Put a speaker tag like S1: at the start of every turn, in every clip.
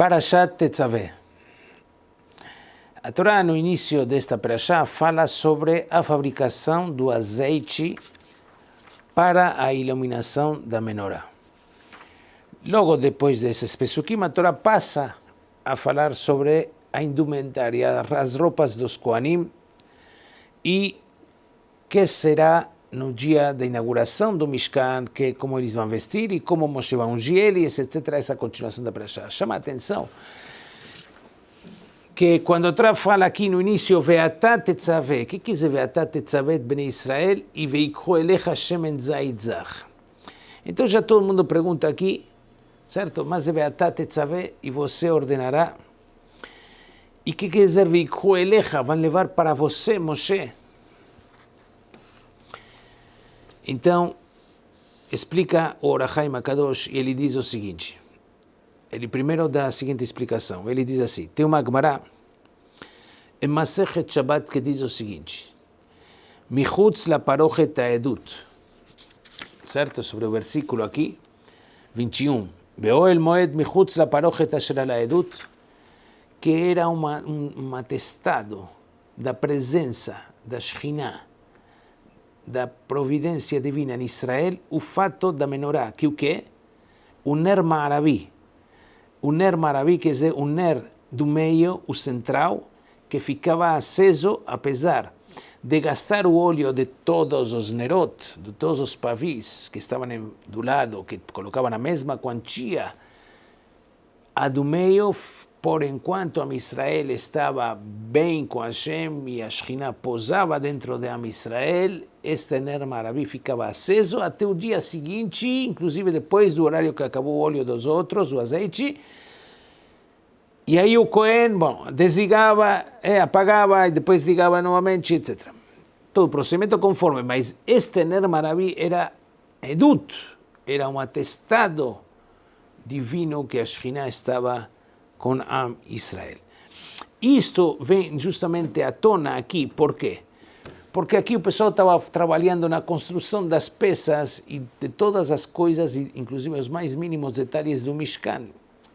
S1: Parashat Tetzaveh. A Torá, no início desta Parashá, fala sobre a fabricação do azeite para a iluminação da menorá. Logo depois desses pesukim, a Torá passa a falar sobre a indumentária, as roupas dos Koanim e que será no dia da inauguração do Mishkan, que como eles vão vestir e como Moshe vai ungir eles, etc. Essa continuação da Parashá. Chama a atenção que quando a Torá fala aqui no início, Veatá tetzaveh, o que quer dizer Veatá tetzaveh bnei Israel e veikho elecha shemen zait zach? Então já todo mundo pergunta aqui, certo? Mas é Veatá tetzaveh e você ordenará. E o que quer dizer veikho elecha? Vão levar para você, Moshe. Então, explica o Orahaim Akadosh e ele diz o seguinte. Ele primeiro dá a seguinte explicação. Ele diz assim, tem uma Gemara em Masechet Shabbat que diz o seguinte. Michutz la parochet edut. Certo? Sobre o versículo aqui, 21. el moed michutz la parochet la edut. Que era uma, um, um atestado da presença da Shekhinah da providência divina em Israel o fato da menorá, que o que? O ner maraví. O ner maraví quer dizer o ner do meio, o central, que ficava aceso apesar de gastar o óleo de todos os nerot, de todos os pavis que estavam do lado, que colocavam a mesma quantia, a do meio por enquanto Am Israel estava bem com Hashem e a posava dentro de Am Israel, este Ner Maraví ficava aceso até o dia seguinte, inclusive depois do horário que acabou o óleo dos outros, o azeite. E aí o Cohen, bom, desligava, é, apagava e depois ligava novamente, etc. Todo o procedimento conforme, mas este Ner Maraví era edut, era um atestado divino que a Shekhinah estava com Am Israel. Isto vem justamente à tona aqui, por quê? Porque aqui o pessoal estava trabalhando na construção das peças e de todas as coisas, inclusive os mais mínimos detalhes do Mishkan.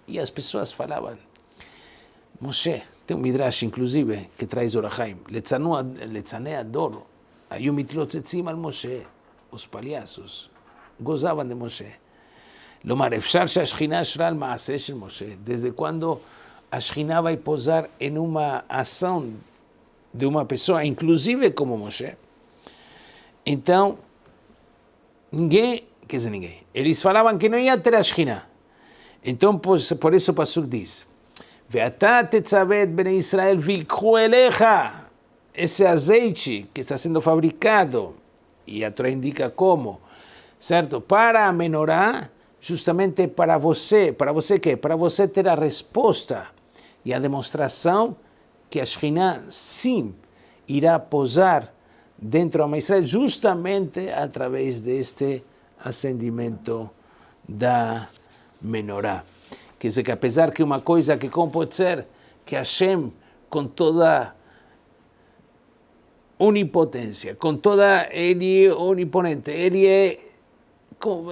S1: E as pessoas falavam, Moshe, tem um Midrash inclusive que traz Orahaim, Letzanea Dor, Ayumitlotzetzim al Moshe, os palhaços gozavam de Moshe. לומר, אפשר שהשכינה אשרה על מעשה של משה. Desde quando a Shekhinah vai posar em uma ação de uma pessoa, inclusive como Moshe. Então, ninguém, quer dizer ninguém, eles falavam que não ia ter a Shekhinah. Então, por, por isso o pastor diz, ואתה תצווה את בני ישראל ויקחו אליך esse azeite que está sendo fabricado, e a Torá indica como, certo? Para a menorá, justamente para você, para você que? Para você ter a resposta e a demonstração que a Shekhinah sim irá posar dentro da Israel justamente através deste acendimento da menorá. Quer dizer que apesar que uma coisa que como pode ser que Hashem com toda onipotência, com toda ele oniponente, ele é como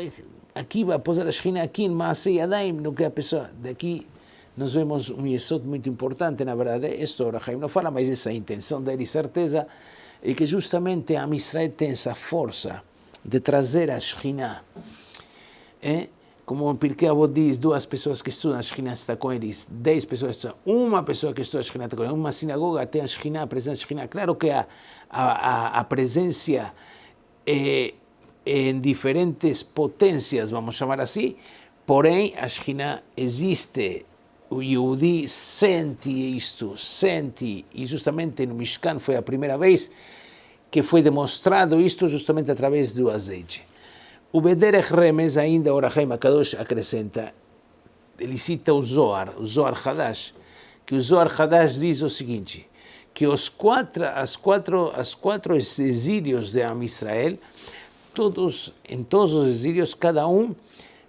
S1: aqui vai posar a Shekhinah aqui em Maasei Yadayim, no que a pessoa daqui nós vemos um yesod muito importante, na verdade, isto Rahaim não fala, mas essa intenção dele, certeza, é que justamente a Israel tem essa força de trazer a Shekhinah. É? Como o Pirkei Avot diz, duas pessoas que estudam a Shekhinah está com eles, dez pessoas estudam, uma pessoa que estuda a Shekhinah está com eles, uma sinagoga tem a Shekhinah, a presença da Shekhinah. Claro que a, a, a presença é em diferentes potências, vamos chamar assim, porém a Shekhinah existe, o Yehudi sente isto, sente, e justamente no Mishkan foi a primeira vez que foi demonstrado isto justamente através do azeite. O Bederech Remes, ainda o Rahaim Akadosh acrescenta, ele cita o Zohar, o Zohar Hadash, que o Zohar Hadash diz o seguinte, que os quatro, as quatro, as quatro exílios de Am Israel todos, em todos os exílios, cada um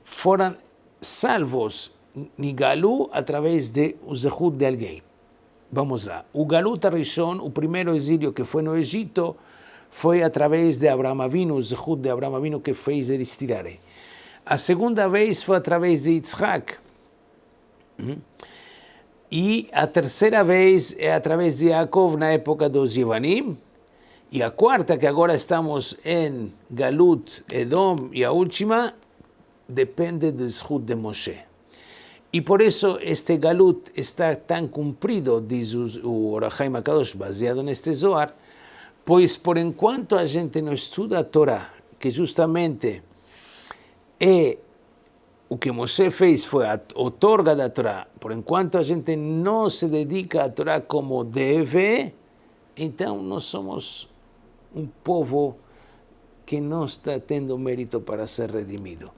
S1: foram salvos Nigalu através de o Zehut de alguém. Vamos lá. O Galut Arishon, o primeiro exílio que foi no Egito, foi através de Abraão Avinu, o Zehut de Abraão Avinu que fez eles tirarem. A segunda vez foi através de Yitzhak. E a terceira vez é através de Yaakov na época dos Yevanim. E a quarta, que agora estamos em Galut, Edom, e a última, depende do Zhut de Moshe. E por isso este Galut está tão cumprido, diz o Orachaim Akadosh, baseado neste Zohar, pois por enquanto a gente não estuda a Torá, que justamente é o que Moshe fez foi a outorga da Torá. Por enquanto a gente não se dedica à Torá como deve, então nós somos um povo que não está tendo mérito para ser redimido.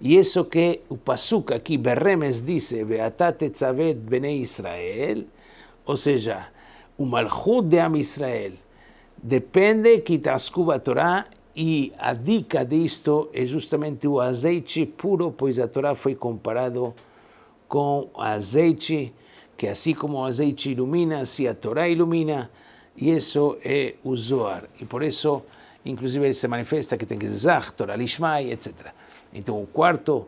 S1: E isso que o Pasuk aqui, Berremes, diz, Beatat Tzavet Bnei Israel, ou seja, o Malchut de Am Israel, depende que Tascuba a Torá e a dica disto é justamente o azeite puro, pois a Torá foi comparado com azeite, que assim como o azeite ilumina, assim a Torá ilumina, e isso é o Zohar. E por isso, inclusive, se manifesta que tem que dizer Torá Lishmai, etc. Então, o quarto,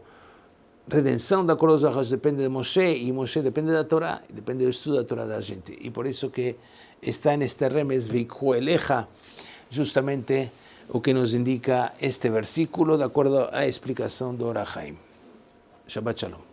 S1: redenção da coroa depende de Moshe, e Moshe depende da Torá, depende do estudo da Torá da gente. E por isso que está neste remes, Vikhu Eleja, justamente o que nos indica este versículo, de acordo à explicação do Orahaim. Shabbat Shalom.